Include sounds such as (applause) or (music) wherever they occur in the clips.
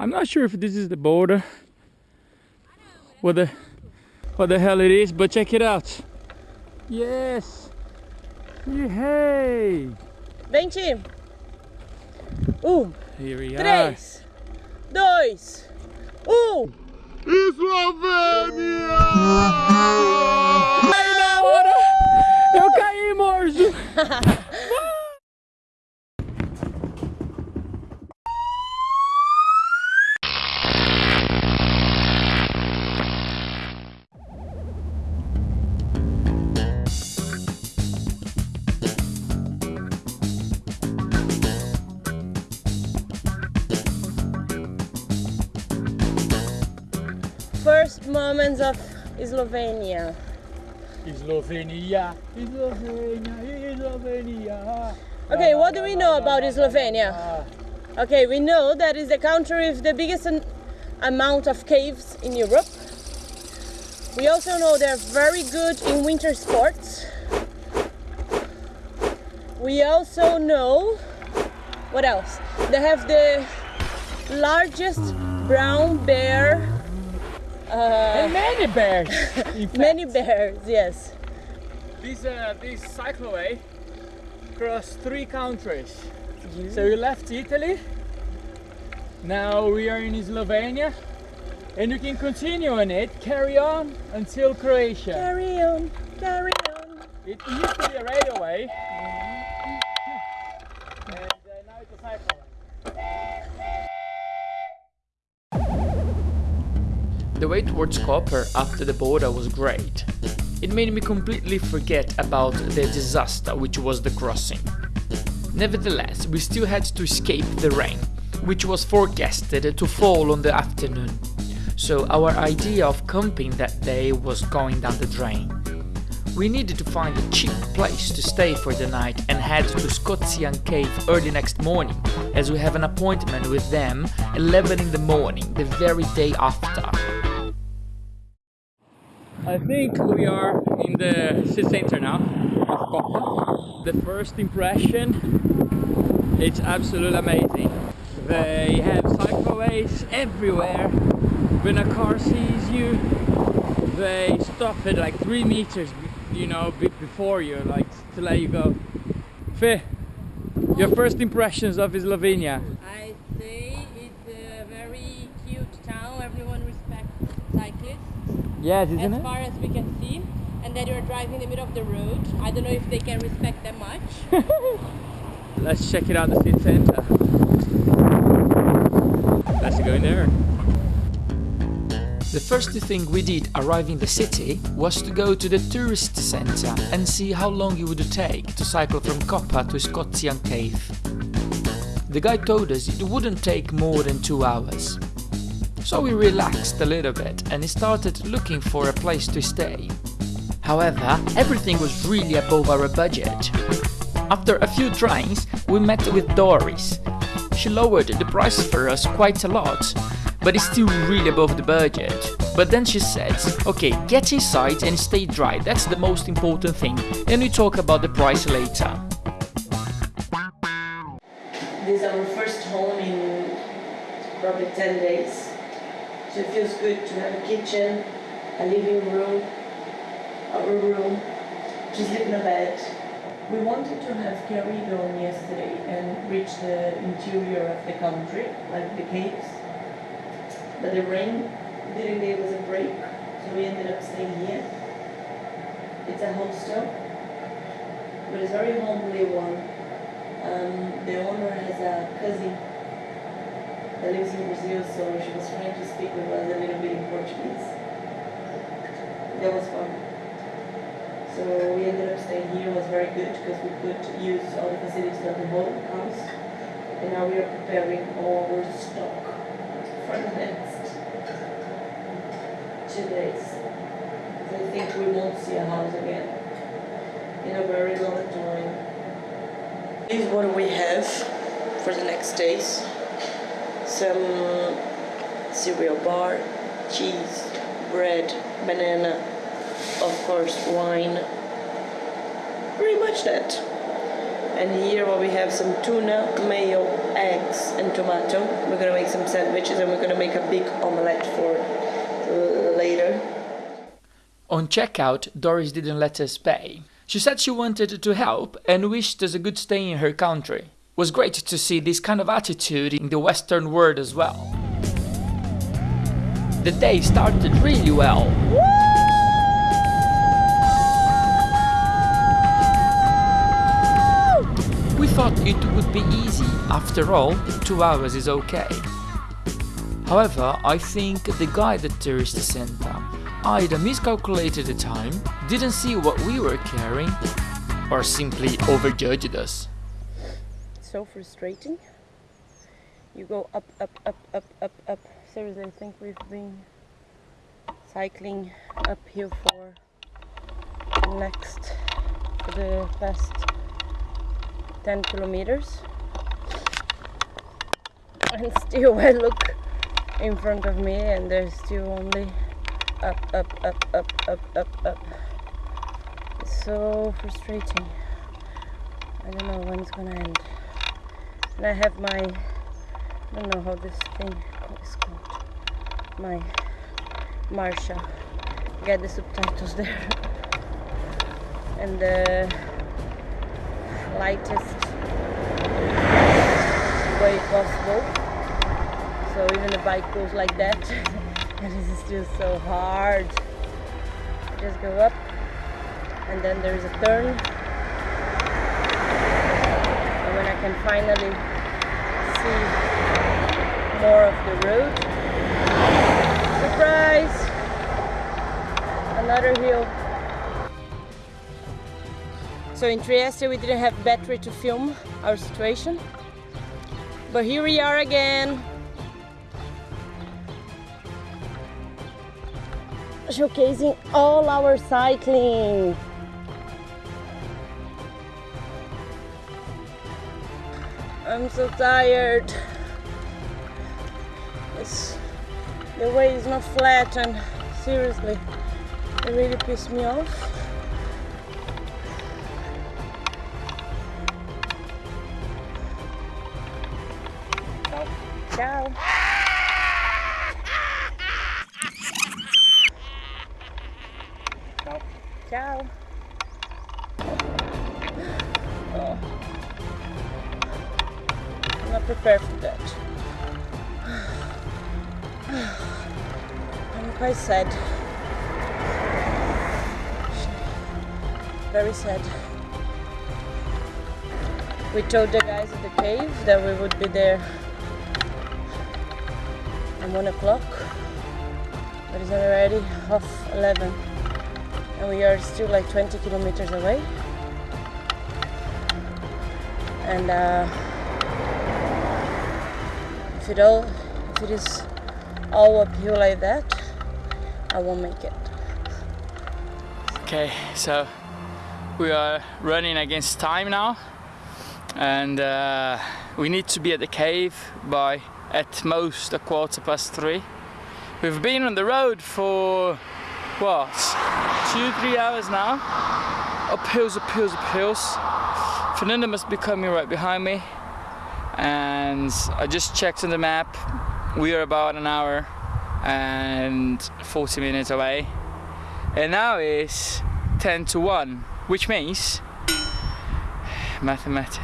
I'm not sure if this is the border. What the what the hell it is, but check it out. Yes. Hey. Vente. Um, Here we are. três, dois, um. Eslovênia! Ai, na hora! Eu caí, morso! First moments of Slovenia. Slovenia, Slovenia, Slovenia. Okay, what do we know about Slovenia? Okay, we know that is the country with the biggest amount of caves in Europe. We also know they're very good in winter sports. We also know what else? They have the largest brown bear. Uh, And many bears. (laughs) many bears, yes. This uh, this cycleway crossed three countries. So we left Italy. Now we are in Slovenia, and you can continue on it, carry on until Croatia. Carry on, carry on. It used to be a railway, and uh, now it's a cycleway. The way towards Koper after the border was great. It made me completely forget about the disaster which was the crossing. Nevertheless, we still had to escape the rain, which was forecasted to fall on the afternoon. So our idea of camping that day was going down the drain. We needed to find a cheap place to stay for the night and head to Škocjan Cave early next morning, as we have an appointment with them 11 in the morning, the very day after. I think we are in the city center now of Koper. The first impression, it's absolutely amazing. They have cycleways everywhere. When a car sees you, they stop it like three meters, you know, before you, like to let you go. Fe, your first impressions of Slovenia? I Yes, isn't as it? far as we can see. And that you're driving in the middle of the road. I don't know if they can respect that much. (laughs) Let's check it out, the city center. Let's go in there. The first thing we did arriving in the city was to go to the tourist center and see how long it would take to cycle from Koper to Škocjan Cave. The guy told us it wouldn't take more than two hours. So we relaxed a little bit and started looking for a place to stay. However, everything was really above our budget. After a few tries, we met with Doris. She lowered the price for us quite a lot, but it's still really above the budget. But then she said, okay, get inside and stay dry, that's the most important thing, and we talk about the price later. This is our first home in probably 10 days. So it feels good to have a kitchen, a living room, our room, to sleep in a bed. We wanted to have carried on yesterday and reach the interior of the country, like the caves. But the rain didn't give us a break, so we ended up staying here. It's a hostel, but it's a very homely one. Um, the owner has a cousin that lives in Brazil, so she was trying to speak with us a little bit in Portuguese. That was fun. So we ended up staying here, it was very good because we could use all the facilities of the whole house. And now we are preparing all our stock for the next two days. I think we won't see a house again in a very long time. This is what we have for the next days. Some cereal bar, cheese, bread, banana, of course wine. Pretty much that. And here well, we have some tuna, mayo, eggs, and tomato. We're gonna make some sandwiches and we're gonna make a big omelette for later. On checkout, Doris didn't let us pay. She said she wanted to help and wished us a good stay in her country. Was great to see this kind of attitude in the Western world as well. The day started really well. We thought it would be easy, after all, two hours is okay. However, I think the guide at Tourist Center either miscalculated the time, didn't see what we were carrying, or simply overjudged us. So frustrating. You go up, up, up, up, up, up. Seriously, I think we've been cycling uphill for next for the past 10 kilometers and still I look in front of me and there's still only up up up up up up up it's so frustrating I don't know when it's gonna end and I have my I don't know how this thing is called. My Marsha. Get the subtitles there. (laughs) And the lightest way possible. So even the bike goes like that. (laughs) And it's still so hard. Just go up and then there is a turn when I can finally see more of the road. Surprise! Another hill. So in Trieste we didn't have battery to film our situation. But here we are again. Showcasing all our cycling. I'm so tired. It's, the way is not flat and seriously, it really pissed me off. Oh, ciao. Oh, ciao. Prepared for that. (sighs) I'm quite sad. Very sad. We told the guys at the cave that we would be there at 1 o'clock, but it's already half 11 and we are still like 20 kilometers away and uh, it all if it is all uphill like that I won't make it. Okay, so we are running against time now and uh, we need to be at the cave by at most a quarter past three. We've been on the road for what two three hours now. Up hills up hills up hills. Fernanda must be coming right behind me and I just checked on the map. We are about an hour and 40 minutes away. And now it's 10 to 1 which means mathematics.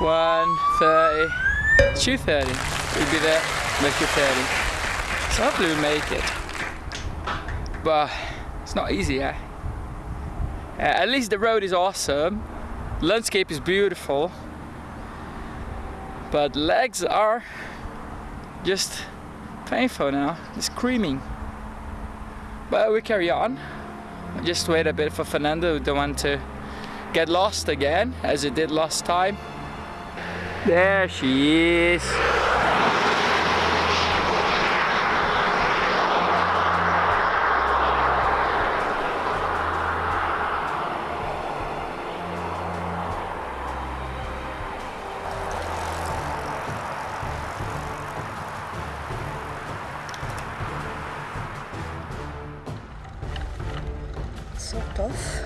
1 30 2 30 we'll be there by 2 30 so hopefully we make it. But it's not easy, eh? Uh, at least the road is awesome, landscape is beautiful, but legs are just painful now, screaming. But we carry on. Just wait a bit for Fernanda, don't want to get lost again, as it did last time. There she is. So tough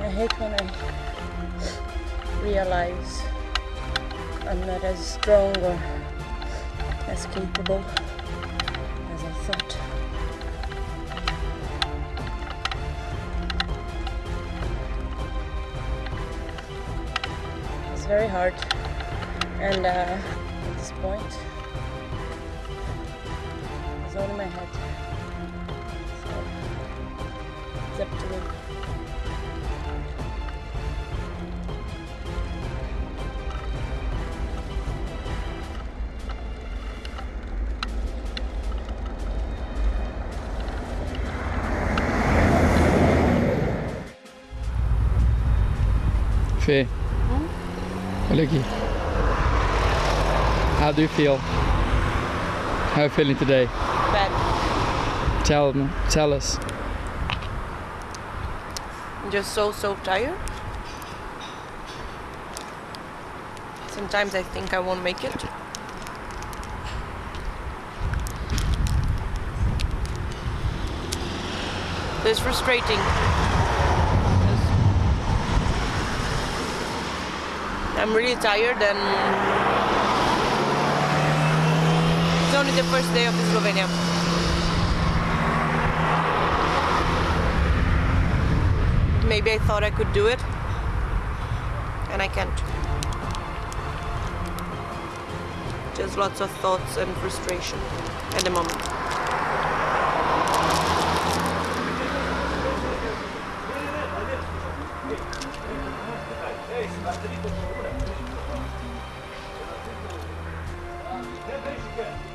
I hate when I realize I'm not as strong or as capable as I thought. It's very hard, and uh, at this point, it's all in my head. Up to me. How do you feel? How are you feeling today? Bad. Tell me, tell us. I'm just so so tired. Sometimes I think I won't make it. It's frustrating. I'm really tired and it's only the first day of Slovenia. maybe I thought I could do it and I can't. Just lots of thoughts and frustration at the moment. Yeah.